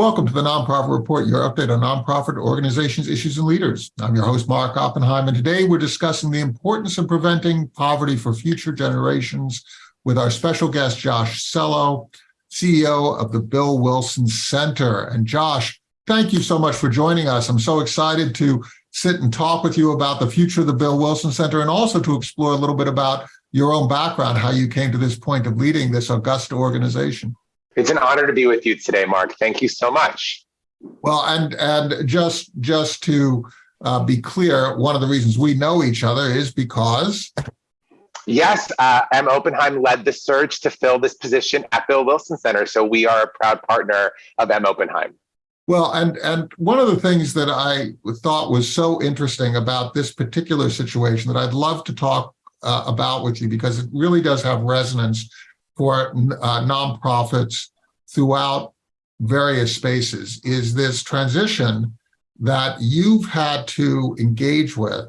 Welcome to the Nonprofit Report, your update on nonprofit organizations, issues, and leaders. I'm your host, Mark Oppenheim, and today we're discussing the importance of preventing poverty for future generations with our special guest, Josh Selo, CEO of the Bill Wilson Center. And Josh, thank you so much for joining us. I'm so excited to sit and talk with you about the future of the Bill Wilson Center and also to explore a little bit about your own background, how you came to this point of leading this august organization. It's an honor to be with you today, Mark. Thank you so much. Well, and and just just to uh, be clear, one of the reasons we know each other is because. Yes, uh, M. Oppenheim led the search to fill this position at Bill Wilson Center. So we are a proud partner of M. Oppenheim. Well, and and one of the things that I thought was so interesting about this particular situation that I'd love to talk uh, about with you because it really does have resonance for uh, nonprofits throughout various spaces is this transition that you've had to engage with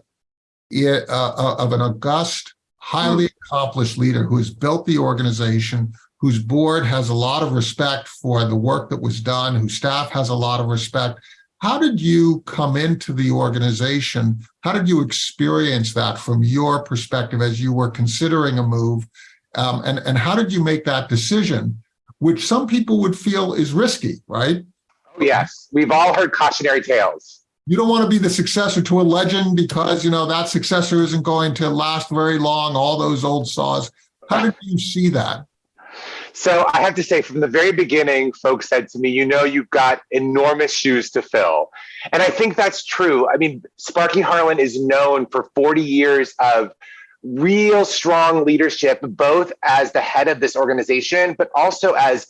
it, uh, uh, of an august, highly accomplished leader who has built the organization, whose board has a lot of respect for the work that was done, whose staff has a lot of respect. How did you come into the organization? How did you experience that from your perspective as you were considering a move? Um, and, and how did you make that decision, which some people would feel is risky, right? Oh, yes, we've all heard cautionary tales. You don't want to be the successor to a legend because, you know, that successor isn't going to last very long, all those old saws. How did you see that? So I have to say, from the very beginning, folks said to me, you know, you've got enormous shoes to fill. And I think that's true. I mean, Sparky Harlan is known for 40 years of real strong leadership, both as the head of this organization, but also as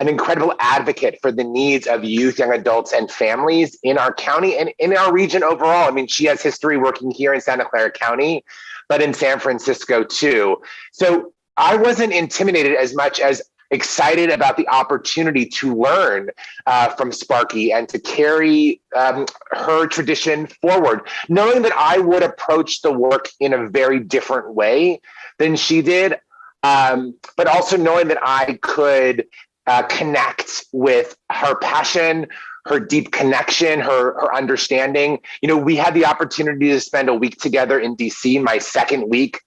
an incredible advocate for the needs of youth, young adults, and families in our county and in our region overall. I mean, she has history working here in Santa Clara County, but in San Francisco too. So I wasn't intimidated as much as excited about the opportunity to learn uh, from Sparky and to carry um, her tradition forward, knowing that I would approach the work in a very different way than she did, um, but also knowing that I could uh, connect with her passion, her deep connection, her her understanding. You know, we had the opportunity to spend a week together in DC, my second week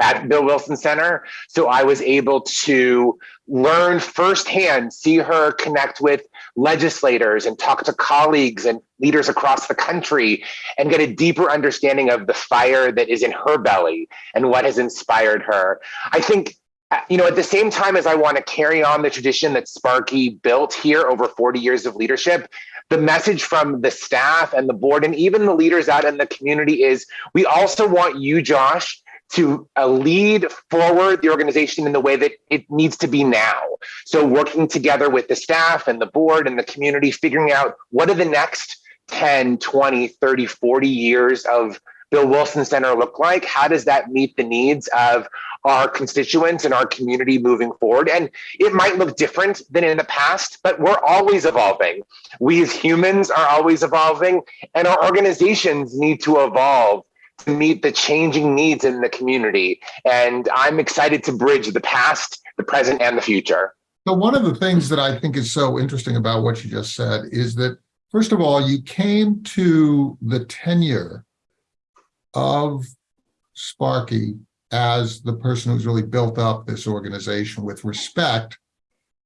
at Bill Wilson Center. So I was able to learn firsthand, see her connect with legislators and talk to colleagues and leaders across the country and get a deeper understanding of the fire that is in her belly and what has inspired her. I think you know, at the same time as I want to carry on the tradition that Sparky built here over 40 years of leadership, the message from the staff and the board and even the leaders out in the community is we also want you, Josh, to uh, lead forward the organization in the way that it needs to be now. So working together with the staff and the board and the community, figuring out what are the next 10, 20, 30, 40 years of Bill Wilson Center look like? How does that meet the needs of our constituents and our community moving forward? And it might look different than in the past, but we're always evolving. We as humans are always evolving, and our organizations need to evolve to meet the changing needs in the community. And I'm excited to bridge the past, the present, and the future. So one of the things that I think is so interesting about what you just said is that, first of all, you came to the tenure of Sparky as the person who's really built up this organization with respect,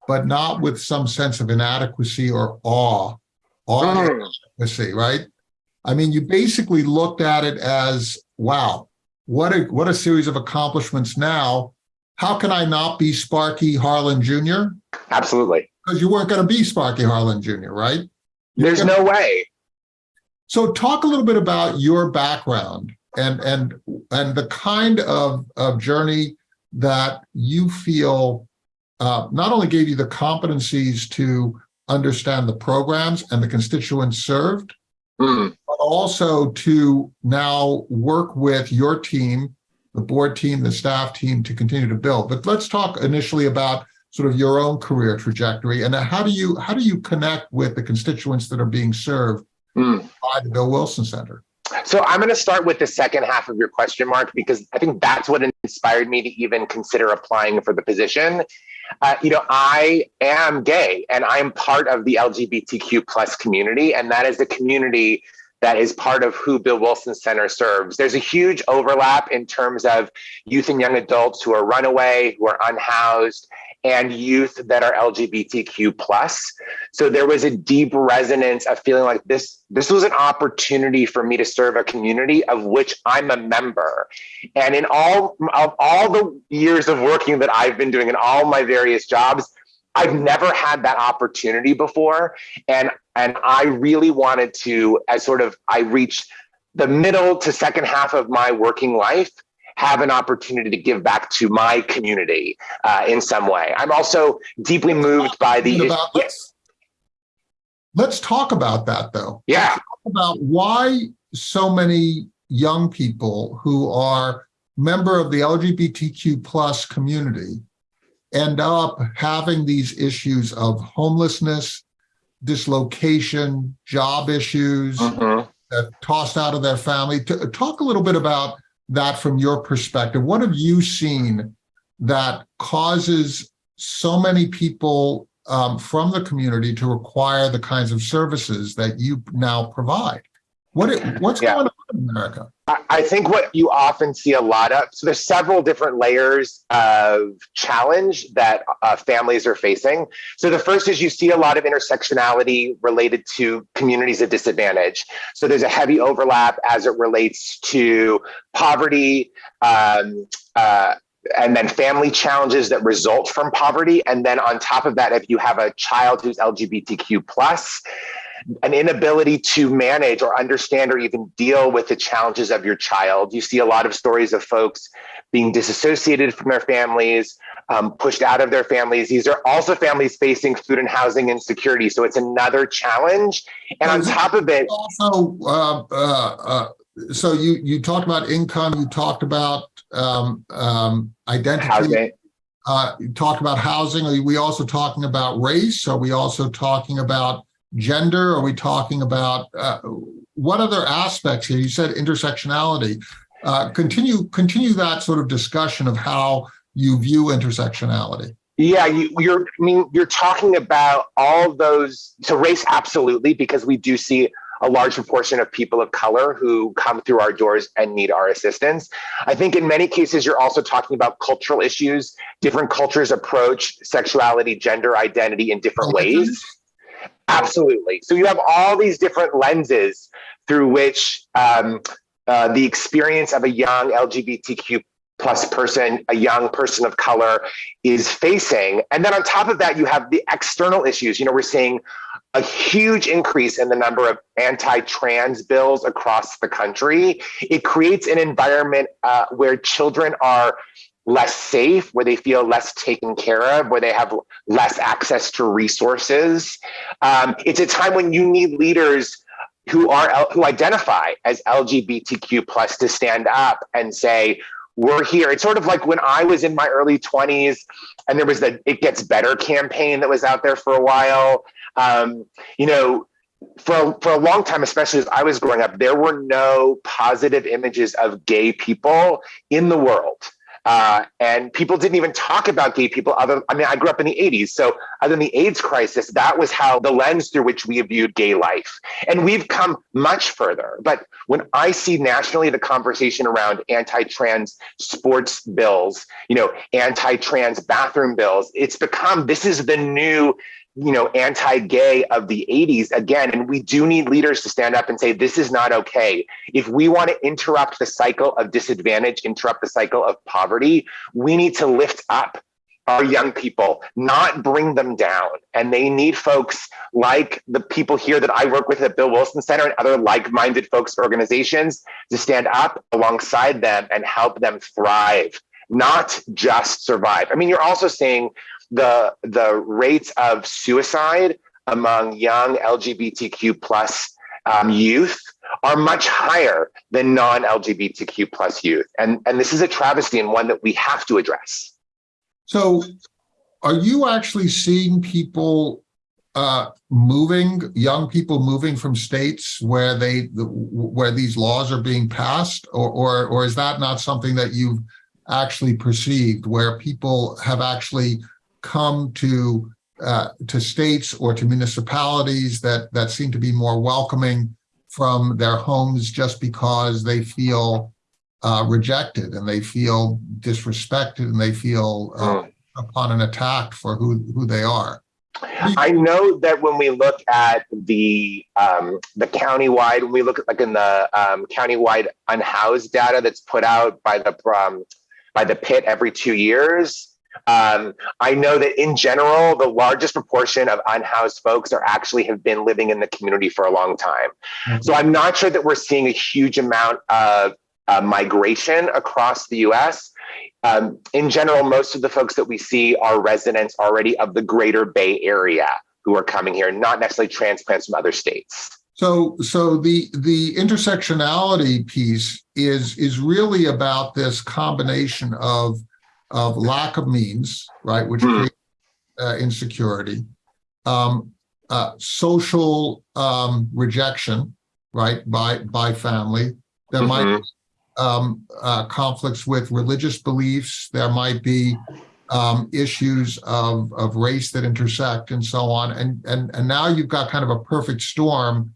but not with some sense of inadequacy or awe, awe mm. inadequacy, right? I mean, you basically looked at it as, wow, what a, what a series of accomplishments now. How can I not be Sparky Harlan Jr.? Absolutely. Because you weren't going to be Sparky Harlan Jr., right? You're There's gonna... no way. So talk a little bit about your background and and and the kind of, of journey that you feel uh, not only gave you the competencies to understand the programs and the constituents served, mm. but also to now work with your team, the board team, the staff team to continue to build. But let's talk initially about sort of your own career trajectory and how do you how do you connect with the constituents that are being served mm. by the Bill Wilson Center? So I'm going to start with the second half of your question, Mark, because I think that's what inspired me to even consider applying for the position. uh, you know, I am gay and I'm part of the LGBTQ plus community, and that is the community that is part of who Bill Wilson Center serves. There's a huge overlap in terms of youth and young adults who are runaway, who are unhoused, and youth that are LGBTQ plus. So there was a deep resonance of feeling like this, this was an opportunity for me to serve a community of which I'm a member. And in all of all the years of working that I've been doing in all my various jobs, I've never had that opportunity before. And, and I really wanted to, as sort of I reached the middle to second half of my working life, have an opportunity to give back to my community uh, in some way. I'm also deeply moved by the. About yes. Let's talk about that though. Yeah. Let's talk about why so many young people who are member of the LGBTQ plus community end up having these issues of homelessness, dislocation, job issues, Mhm. uh, tossed out of their family. Talk a little bit about that from your perspective. What have you seen that causes so many people um, from the community to require the kinds of services that you now provide? What it- what's Yeah. going on in America? I- I think what you often see a lot of, so there's several different layers of challenge that uh, families are facing. So the first is you see a lot of intersectionality related to communities of disadvantage. So there's a heavy overlap as it relates to poverty, um, uh, and then family challenges that result from poverty. And then on top of that, if you have a child who's LGBTQ plus, an inability to manage or understand or even deal with the challenges of your child. You see a lot of stories of folks being disassociated from their families, um, pushed out of their families. These are also families facing food and housing insecurity. So it's another challenge. And on top of it, Also, uh, uh, uh, so you, you talked about income, you talked about um, um, identity, housing. uh, you talked about housing. Are we also talking about race? Are we also talking about gender? Are we talking about uh, what other aspects here? You said intersectionality. Uh, continue continue that sort of discussion of how you view intersectionality. Yeah, you, you're. I mean, you're talking about all those. So race, absolutely, because we do see a large proportion of people of color who come through our doors and need our assistance. I think in many cases, you're also talking about cultural issues. Different cultures approach sexuality, gender identity in different ways. Absolutely. So you have all these different lenses through which um, uh, the experience of a young LGBTQ plus person, a young person of color is facing. And then on top of that, you have the external issues. You know, we're seeing a huge increase in the number of anti-trans bills across the country. It creates an environment uh, where children are less safe, where they feel less taken care of, where they have less access to resources. Um, it's a time when you need leaders who are who identify as LGBTQ plus to stand up and say, we're here. It's sort of like when I was in my early 20s and there was the It Gets Better campaign that was out there for a while. Um, you know, for, for a long time, especially as I was growing up, there were no positive images of gay people in the world. Uh, and people didn't even talk about gay people other i mean i grew up in the 80s so other than the aids crisis that was how the lens through which we viewed gay life. And we've come much further. But when i see nationally the conversation around anti-trans sports bills you know anti-trans bathroom bills it's become this is the new you know, anti-gay of the 80s again. And we do need leaders to stand up and say, this is not okay. If we want to interrupt the cycle of disadvantage, interrupt the cycle of poverty, we need to lift up our young people, not bring them down. And they need folks like the people here that I work with at Bill Wilson Center and other like-minded folks organizations to stand up alongside them and help them thrive, not just survive. I mean, you're also seeing the the rates of suicide among young LGBTQ plus um, youth are much higher than non-LGBTQ plus youth, and and this is a travesty and one that we have to address. So, are you actually seeing people uh, moving, young people moving from states where they where these laws are being passed, or or or is that not something that you've actually perceived, where people have actually come to uh, to states or to municipalities that that seem to be more welcoming from their homes just because they feel uh, rejected and they feel disrespected and they feel uh, Mm. upon an attack for who who they are. I know that when we look at the um, the countywide, when we look at like in the um, countywide unhoused data that's put out by the um, by the PIT every two years, um, I know that in general, the largest proportion of unhoused folks are actually have been living in the community for a long time. So I'm not sure that we're seeing a huge amount of uh, migration across the U.S. Um, in general, most of the folks that we see are residents already of the greater Bay Area who are coming here, not necessarily transplants from other states. So, so the the intersectionality piece is is really about this combination of of lack of means, right, which Hmm. creates uh, insecurity, um, uh, social um, rejection, right, by by family. There might Mhm. be um, uh, conflicts with religious beliefs. There might be um, issues of of race that intersect and so on. And and and now you've got kind of a perfect storm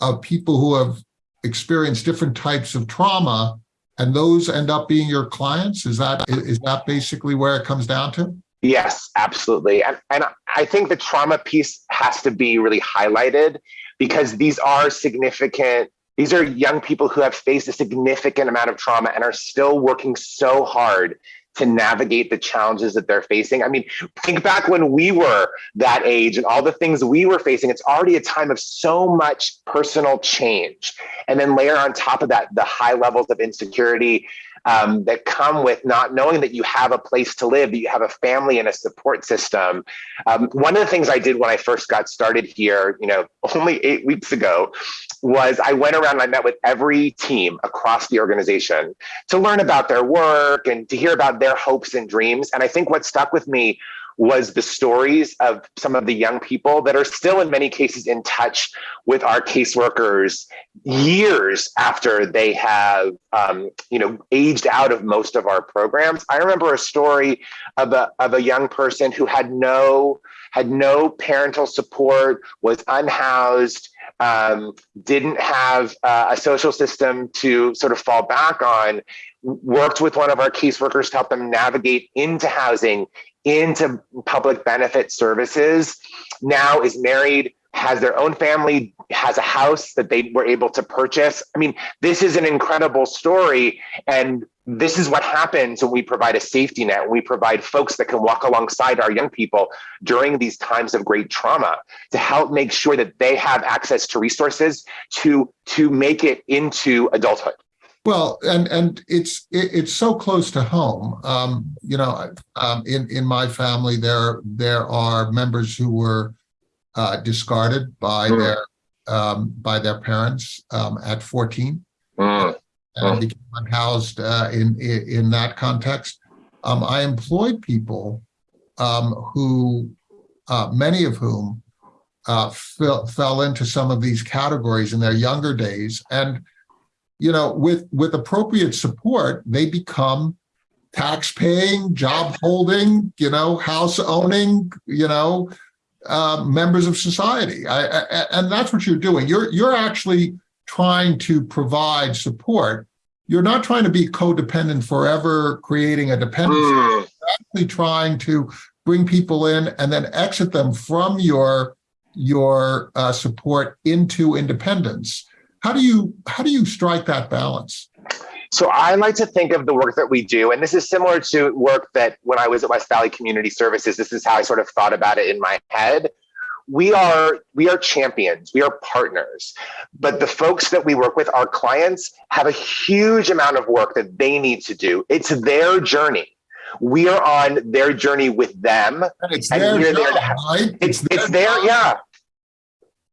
of people who have experienced different types of trauma, and those end up being your clients. Is that is that basically where it comes down to? Yes, absolutely. And, and I think the trauma piece has to be really highlighted because these are significant. These are young people who have faced a significant amount of trauma and are still working so hard to navigate the challenges that they're facing. I mean, think back when we were that age and all the things we were facing. It's already a time of so much personal change. And then layer on top of that, the high levels of insecurity um, that come with not knowing that you have a place to live, that you have a family and a support system. Um, one of the things I did when I first got started here, you know, only eight weeks ago, was I went around and I met with every team across the organization to learn about their work and to hear about their hopes and dreams. And I think what stuck with me was the stories of some of the young people that are still in many cases in touch with our caseworkers years after they have um, you know aged out of most of our programs. I remember a story of a, of a young person who had no had no parental support was unhoused um, didn't have uh, a social system to sort of fall back on worked with one of our caseworkers to help them navigate into housing into public benefit services now is married has their own family has a house that they were able to purchase. I mean this is an incredible story and this is what happens when we provide a safety net we provide folks that can walk alongside our young people during these times of great trauma to help make sure that they have access to resources to to make it into adulthood Well, and and it's it, it's so close to home. Um, you know, um, in in my family, there there are members who were uh, discarded by Mm. their um, by their parents um, at 14 Mm, and Mm. became unhoused uh, in, in in that context. Um, I employed people um, who, uh, many of whom, uh, fell fell into some of these categories in their younger days, and you know, with with appropriate support, they become tax paying, job holding, you know, house owning, you know, uh, members of society. I, I, and that's what you're doing. You're you're actually trying to provide support. You're not trying to be codependent forever, creating a dependency. mm. You're actually trying to bring people in and then exit them from your your uh, support into independence. How do you how do you strike that balance? So I like to think of the work that we do, and this is similar to work that when I was at West Valley Community Services, this is how I sort of thought about it in my head. We are we are champions, we are partners, but the folks that we work with, our clients, have a huge amount of work that they need to do. It's their journey. We are on their journey with them. And it's And their job, right? It's it's job. their yeah.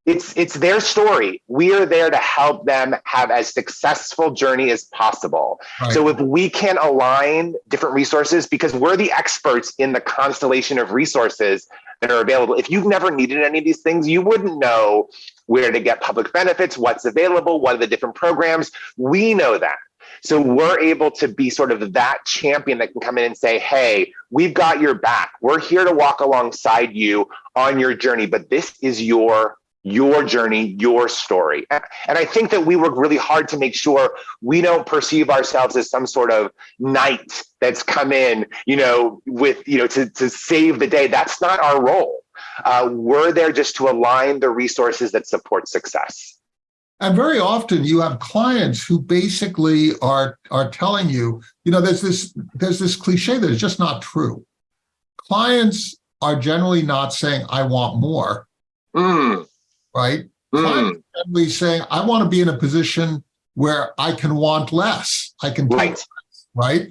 It's it's their story. We are there to help them have as successful journey as possible. Right. So if we can align different resources, because we're the experts in the constellation of resources that are available. If you've never needed any of these things, you wouldn't know where to get public benefits, what's available, what are the different programs. We know that. So we're able to be sort of that champion that can come in and say, hey, we've got your back. We're here to walk alongside you on your journey, but this is your your journey, your story. And I think that we work really hard to make sure we don't perceive ourselves as some sort of knight that's come in, you know, with, you know, to, to save the day. That's not our role. Uh, we're there just to align the resources that support success. And very often you have clients who basically are are telling you, you know, there's this there's this cliche that is just not true. Clients are generally not saying, I want more. Mm. Right. Mm. Generally saying, I want to be in a position where I can want less. I can Right. less, right?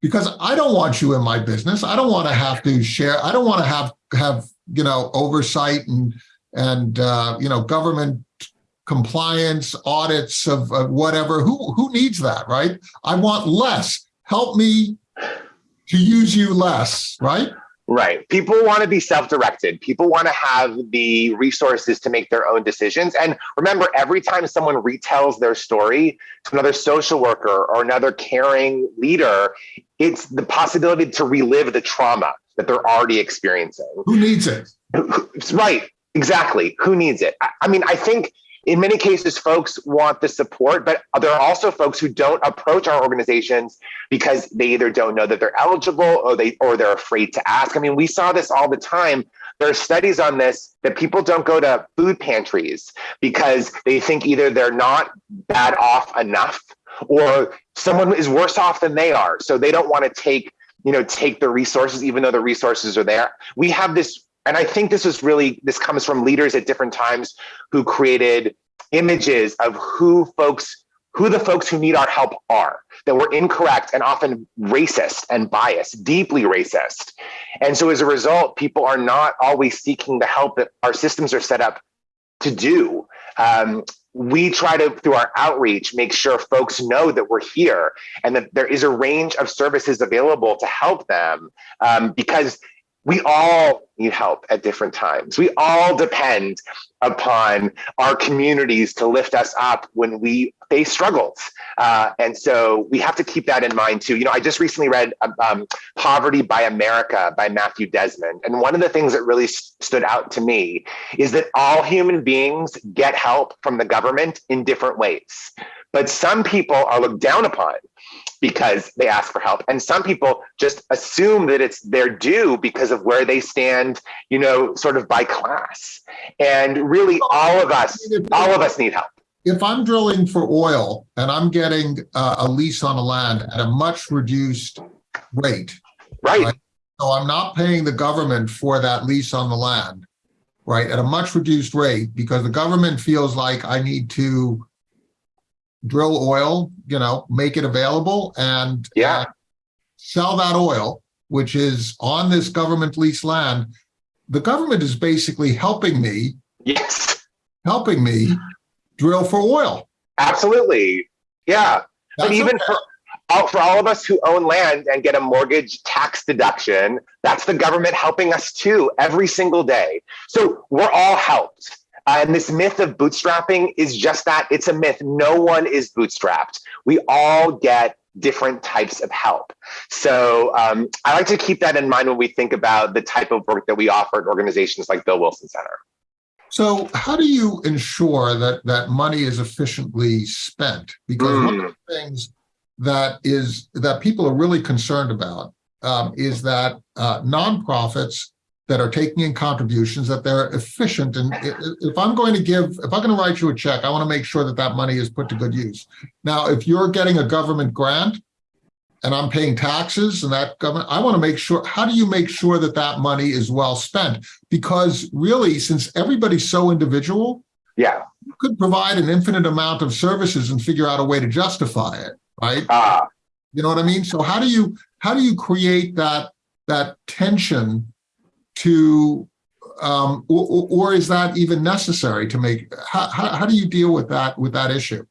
Because I don't want you in my business. I don't want to have to share. I don't want to have have you know oversight and and uh, you know government compliance audits of, of whatever. Who who needs that, right? I want less. Help me to use you less, right? Right. People want to be self-directed. People want to have the resources to make their own decisions. And remember, every time someone retells their story to another social worker or another caring leader, it's the possibility to relive the trauma that they're already experiencing. Who needs it? Right. Exactly. Who needs it? I, I mean, I think in many cases, folks want the support, but there are also folks who don't approach our organizations because they either don't know that they're eligible or they or they're afraid to ask. I mean, we saw this all the time. There are studies on this that people don't go to food pantries because they think either they're not bad off enough or someone is worse off than they are. So they don't want to take, you know, take the resources, even though the resources are there. We have this and I think this is really, this comes from leaders at different times who created images of who folks, who the folks who need our help are, that were incorrect and often racist and biased, deeply racist. And so as a result, people are not always seeking the help that our systems are set up to do. Um, we try to, through our outreach, make sure folks know that we're here and that there is a range of services available to help them um, because we all need help at different times. We all depend upon our communities to lift us up when we face struggles. Uh, and so we have to keep that in mind too. You know, I just recently read um, Poverty by America by Matthew Desmond. And one of the things that really stood out to me is that all human beings get help from the government in different ways. But some people are looked down upon because they ask for help. And some people just assume that it's their due because of where they stand, you know, sort of by class. And really all of us, all of us need help. If I'm drilling for oil and I'm getting uh, a lease on a land at a much reduced rate, Right. Right. so I'm not paying the government for that lease on the land, right, at a much reduced rate because the government feels like I need to drill oil, you know, make it available and Yeah. and sell that oil, which is on this government lease land. The government is basically helping me, Yes, helping me drill for oil. absolutely. Yeah. But even okay. for all, for all of us who own land and get a mortgage tax deduction, that's the government helping us too every single day. So we're all helped. Uh, and this myth of bootstrapping is just that it's a myth. No one is bootstrapped. We all get different types of help. So um, I like to keep that in mind when we think about the type of work that we offer at organizations like Bill Wilson Center. So how do you ensure that that money is efficiently spent? Because one of the things that is that people are really concerned about um, is that uh, nonprofits that are taking in contributions that they're efficient. And if I'm going to give if I'm going to write you a check I want to make sure that that money is put to good use. Now if you're getting a government grant and I'm paying taxes and that government I want to make sure how do you make sure that that money is well spent? Because really since everybody's so individual Yeah. you could provide an infinite amount of services and figure out a way to justify it right? Uh, you know what i mean? So how do you how do you create that that tension to um or, or- is that even necessary to make how, how, how do you deal with that with that issue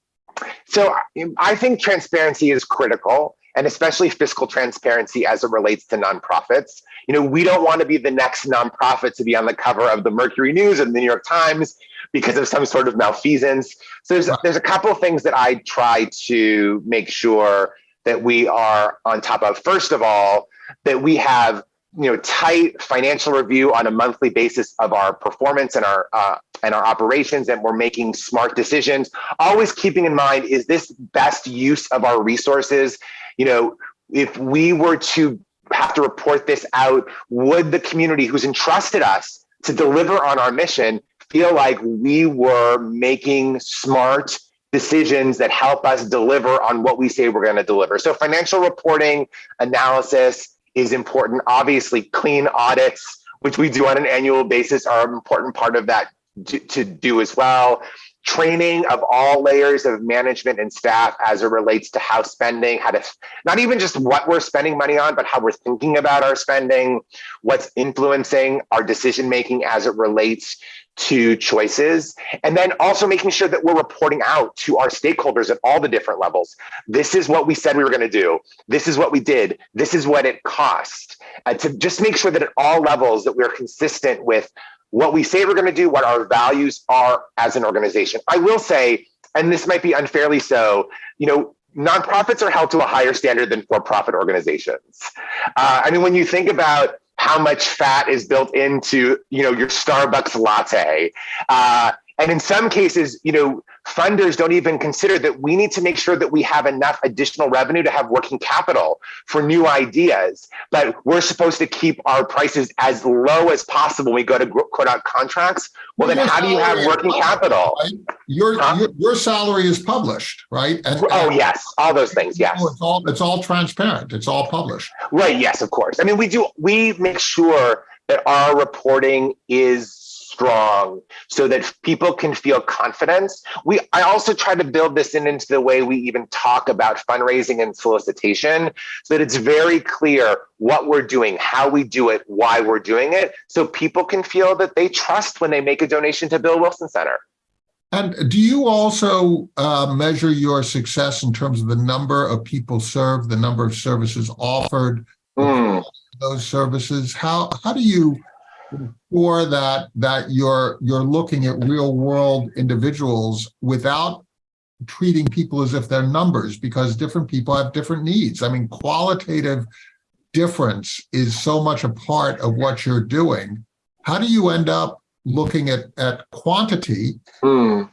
So I think transparency is critical and especially fiscal transparency as it relates to nonprofits. You know, we don't want to be the next nonprofit to be on the cover of the Mercury News and the New York Times because of some sort of malfeasance. So there's, there's a couple of things that I try to make sure that we are on top of. First of all, that we have you know tight financial review on a monthly basis of our performance and our uh, and our operations and we're making smart decisions. Always keeping in mind is this best use of our resources? You know if we were to have to report this out would the community who's entrusted us to deliver on our mission feel like we were making smart decisions that help us deliver on what we say we're going to deliver? So financial reporting analysis is important. Obviously, clean audits, which we do on an annual basis, are an important part of that to, to do as well. Training of all layers of management and staff as it relates to how spending, how to not even just what we're spending money on, but how we're thinking about our spending, what's influencing our decision making as it relates to choices, and then also making sure that we're reporting out to our stakeholders at all the different levels. This is what we said we were going to do. This is what we did. This is what it cost. Uh, to just make sure that at all levels that we're consistent with what we say we're going to do, what our values are as an organization. I will say, and this might be unfairly so, you know, nonprofits are held to a higher standard than for-profit organizations. Uh, I mean, when you think about how much fat is built into you know your Starbucks latte. Uh, and in some cases, you know, funders don't even consider that we need to make sure that we have enough additional revenue to have working capital for new ideas. But we're supposed to keep our prices as low as possible when we go to quote out contracts. Well, then how do you have working capital? right? Your, Huh? your, your salary is published, right? And- Oh, and- yes, all those things. Yes. It's all, it's all transparent. It's all published. Right. Yes, of course. I mean, we do, we make sure that our reporting is strong so that people can feel confidence. We, I also try to build this in into the way we even talk about fundraising and solicitation so that it's very clear what we're doing, how we do it, why we're doing it. So people can feel that they trust when they make a donation to Bill Wilson Center. And do you also uh, measure your success in terms of the number of people served, the number of services offered, Mm. those services? How how do you ensure that that you're you're looking at real world individuals without treating people as if they're numbers because different people have different needs. I mean, qualitative difference is so much a part of what you're doing. How do you end up looking at at quantity Mm.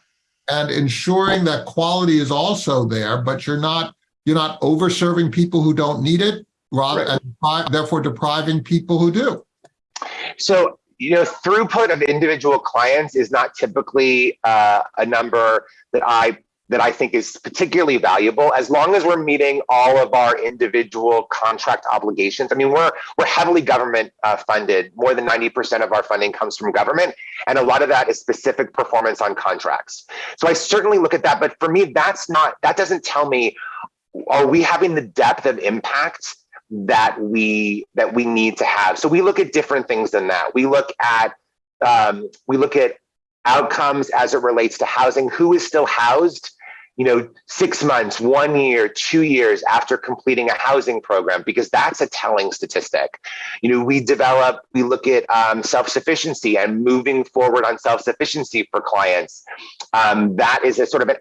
and ensuring that quality is also there, but you're not you're not over serving people who don't need it, rather Right. and therefore depriving people who do. So, you know, throughput of individual clients is not typically uh, a number that I that I think is particularly valuable as long as we're meeting all of our individual contract obligations. I mean, we're we're heavily government uh, funded. More than 90% of our funding comes from government, and a lot of that is specific performance on contracts. So I certainly look at that, but for me, that's not that doesn't tell me are we having the depth of impact that we that we need to have. So we look at different things than that. We look at um, we look at outcomes as it relates to housing. Who is still housed? You know, six months, one year, two years after completing a housing program, because that's a telling statistic. You know, we develop, we look at um, self-sufficiency and moving forward on self-sufficiency for clients. Um, that is a sort of an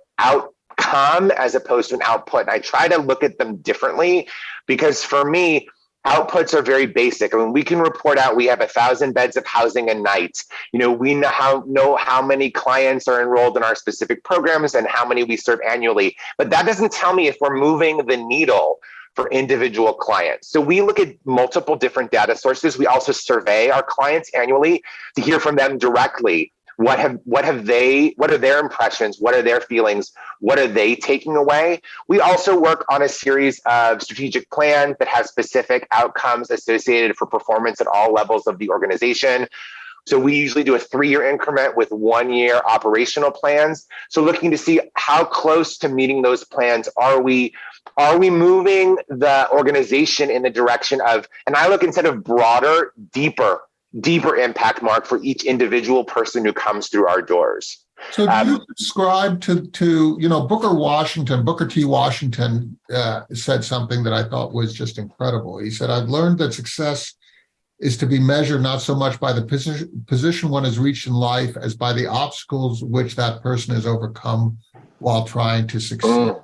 outcome as opposed to an output. And I try to look at them differently because for me, outputs are very basic. I mean, we can report out we have a thousand beds of housing a night. You know, we know how know how many clients are enrolled in our specific programs and how many we serve annually. But that doesn't tell me if we're moving the needle for individual clients. So we look at multiple different data sources. We also survey our clients annually to hear from them directly. What have what have they what are their impressions? What are their feelings? What are they taking away? We also work on a series of strategic plans that have specific outcomes associated for performance at all levels of the organization. So we usually do a three-year increment with one-year operational plans. So looking to see how close to meeting those plans are we are we moving the organization in the direction of, and I look instead of broader, deeper, deeper impact mark for each individual person who comes through our doors. So do Um, you subscribe to, to, you know, Booker Washington, Booker T. Washington uh, said something that I thought was just incredible. He said, I've learned that success is to be measured not so much by the position, position one has reached in life as by the obstacles which that person has overcome while trying to succeed. Mm.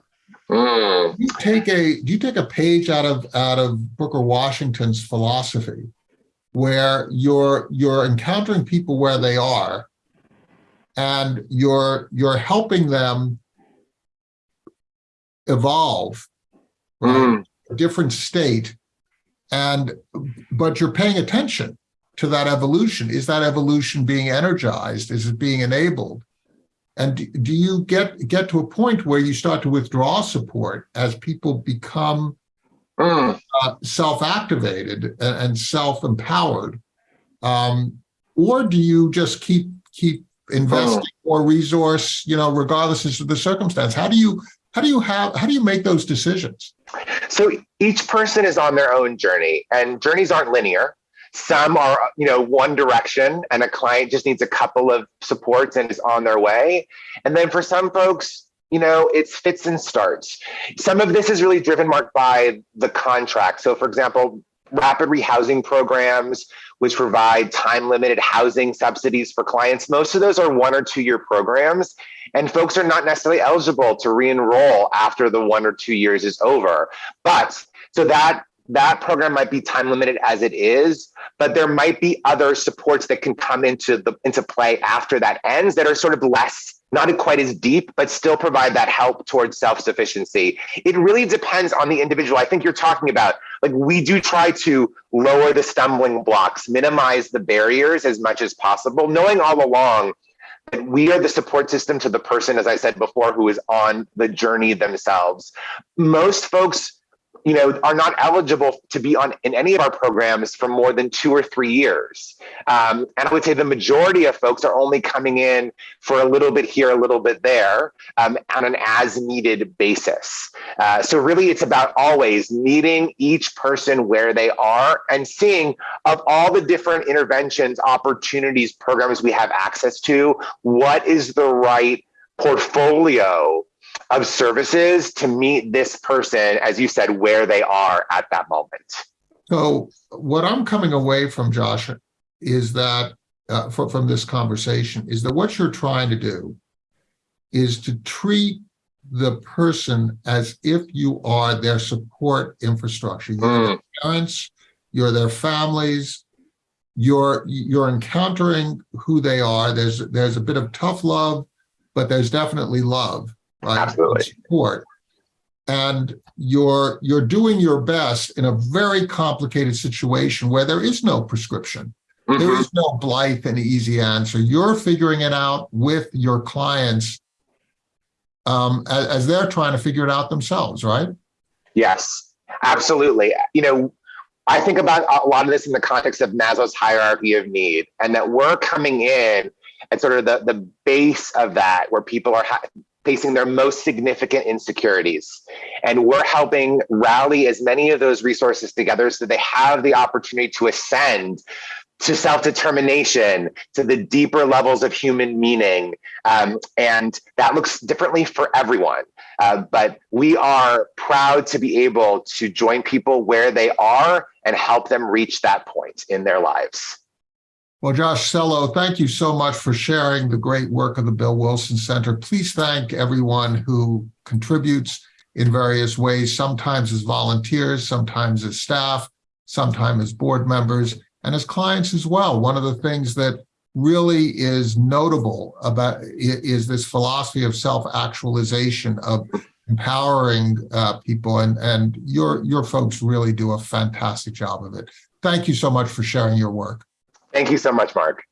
Mm. Do you take a do you take a page out of out of Booker Washington's philosophy where you're you're encountering people where they are and you're you're helping them evolve right? Mm. a different state and but you're paying attention to that evolution is that evolution being energized is it being enabled and do- do you get get to a point where you start to withdraw support as people become Mm. uh, self-activated and, self-empowered um, or do you just keep keep investing more resource you know regardless of the circumstance how do you how do you have how do you make those decisions So each person is on their own journey, and journeys aren't linear. Some are, you know, one direction, and a client just needs a couple of supports and is on their way. And then for some folks, you know, it's fits and starts. Some of this is really driven, Mark, by the contract. So, for example, rapid rehousing programs, which provide time limited housing subsidies for clients, most of those are one or two year programs. And folks are not necessarily eligible to re-enroll after the one or two years is over. But so that that program might be time limited as it is, but there might be other supports that can come into the into play after that ends that are sort of less not quite as deep, but still provide that help towards self-sufficiency. It really depends on the individual. I think you're talking about like we do try to lower the stumbling blocks, minimize the barriers as much as possible, knowing all along that we are the support system to the person, as I said before, who is on the journey themselves. Most folks, you know, are not eligible to be on in any of our programs for more than two or three years. Um, and I would say the majority of folks are only coming in for a little bit here, a little bit there, um, on an as-needed basis. Uh, so really, it's about always meeting each person where they are and seeing of all the different interventions, opportunities, programs we have access to, what is the right portfolio of services to meet this person, as you said, where they are at that moment. So what I'm coming away from, Josh, is that uh, fro- from this conversation is that what you're trying to do is to treat the person as if you are their support infrastructure. You're their parents, you're their families, you're you're encountering who they are. There's there's a bit of tough love, but there's definitely love, right? Absolutely. Support and you're you're doing your best in a very complicated situation where there is no prescription there Mhm. is no blithe and easy answer you're figuring it out with your clients um as, as they're trying to figure it out themselves right Yes, absolutely. You know, I think about a lot of this in the context of Maslow's hierarchy of need, and that we're coming in at sort of the, the base of that, where people are facing their most significant insecurities. And we're helping rally as many of those resources together so they have the opportunity to ascend to self-determination, to the deeper levels of human meaning. Um, and that looks differently for everyone. Uh, but we are proud to be able to join people where they are and help them reach that point in their lives. Well josh Selo thank you so much for sharing the great work of the bill wilson center. Please thank everyone who contributes in various ways sometimes as volunteers sometimes as staff sometimes as board members and as clients as well. One of the things that really is notable about is this philosophy of self-actualization of empowering uh, people and and your your folks really do a fantastic job of it. Thank you so much for sharing your work Thank you so much, Mark.